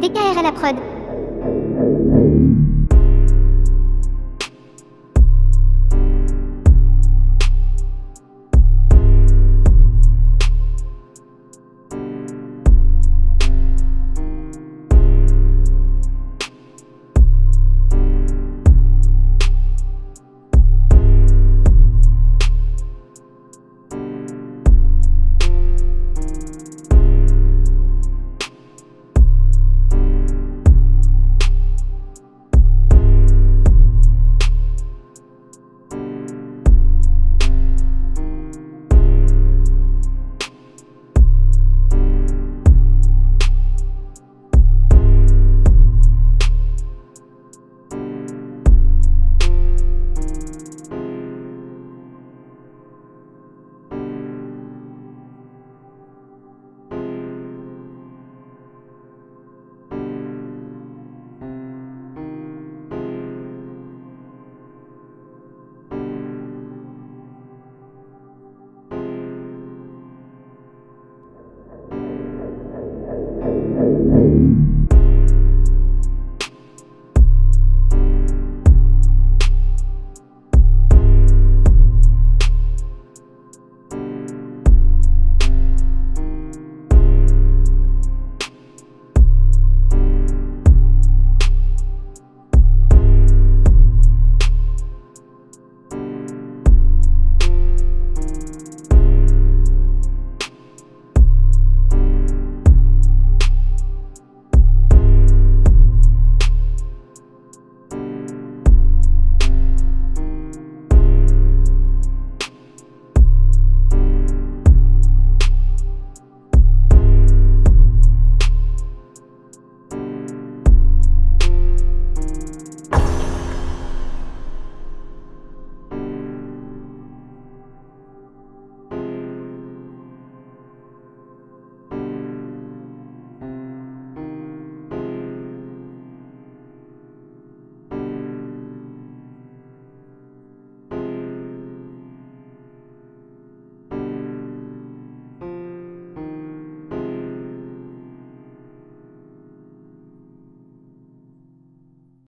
DKR à la prod.